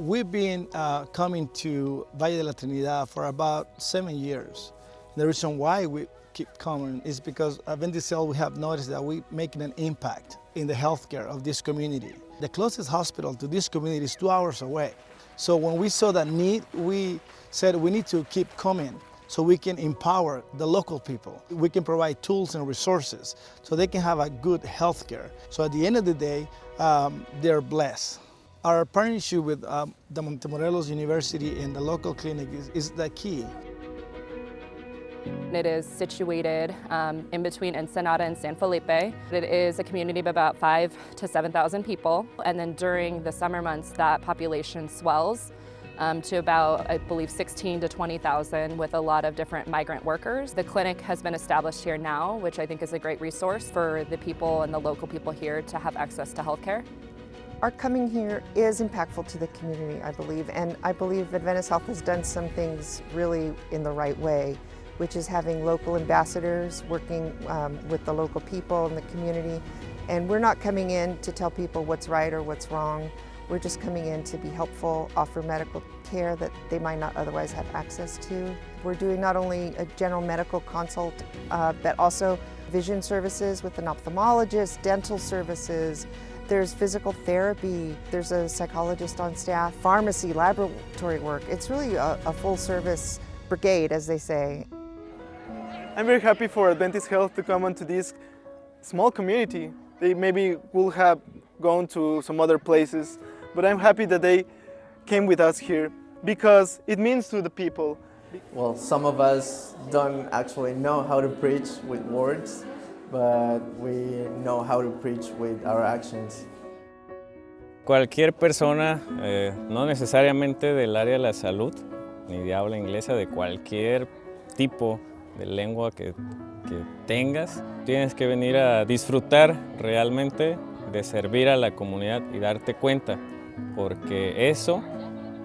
We've been uh, coming to Valle de la Trinidad for about seven years. The reason why we keep coming is because at Adventist Health we have noticed that we're making an impact in the healthcare of this community. The closest hospital to this community is two hours away. So when we saw that need, we said we need to keep coming so we can empower the local people. We can provide tools and resources so they can have a good health care. So at the end of the day, um, they're blessed. Our partnership with um, the Montemorelos University and the local clinic is, is the key. It is situated um, in between Ensenada and San Felipe. It is a community of about five to 7,000 people. And then during the summer months, that population swells um, to about, I believe, 16 to 20,000 with a lot of different migrant workers. The clinic has been established here now, which I think is a great resource for the people and the local people here to have access to healthcare. Our coming here is impactful to the community, I believe, and I believe Adventist Health has done some things really in the right way, which is having local ambassadors working um, with the local people in the community. And we're not coming in to tell people what's right or what's wrong. We're just coming in to be helpful, offer medical care that they might not otherwise have access to. We're doing not only a general medical consult, uh, but also vision services with an ophthalmologist, dental services, there's physical therapy, there's a psychologist on staff, pharmacy, laboratory work. It's really a, a full service brigade, as they say. I'm very happy for Adventist Health to come into this small community. They maybe will have gone to some other places, but I'm happy that they came with us here because it means to the people. Well, some of us don't actually know how to preach with words, but we know how to preach with our actions. Cualquier persona, eh, no necesariamente del área de la salud, ni de habla inglesa, de cualquier tipo de lengua que, tengas, tienes que venir a disfrutar realmente de servir a la comunidad y darte cuenta, porque eso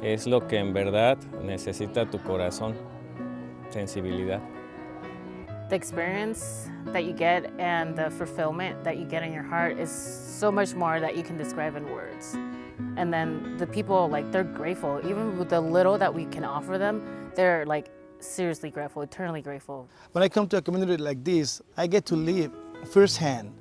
es lo que en verdad necesita tu corazón, sensibilidad. The experience that you get and the fulfillment that you get in your heart is so much more that you can describe in words. And then the people, like, they're grateful. Even with the little that we can offer them, they're like seriously grateful, eternally grateful. When I come to a community like this, I get to live firsthand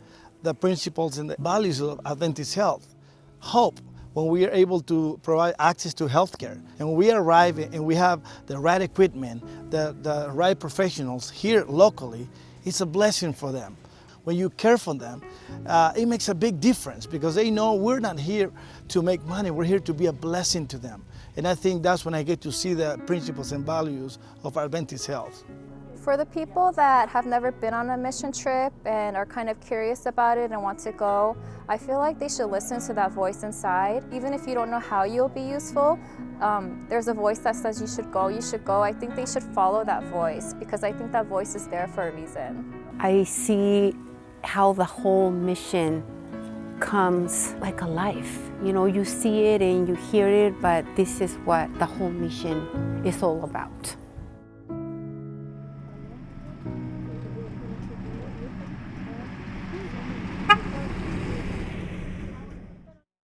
the principles and the values of Adventist health. Hope, when we are able to provide access to healthcare. And we arrive and we have the right equipment, the, the right professionals here locally, it's a blessing for them. When you care for them, uh, it makes a big difference because they know we're not here to make money, we're here to be a blessing to them. And I think that's when I get to see the principles and values of Adventist Health. For the people that have never been on a mission trip and are kind of curious about it and want to go, I feel like they should listen to that voice inside. Even if you don't know how you'll be useful, um, there's a voice that says you should go, you should go. I think they should follow that voice because I think that voice is there for a reason. I see how the whole mission comes like a life. You know, you see it and you hear it, but this is what the whole mission is all about.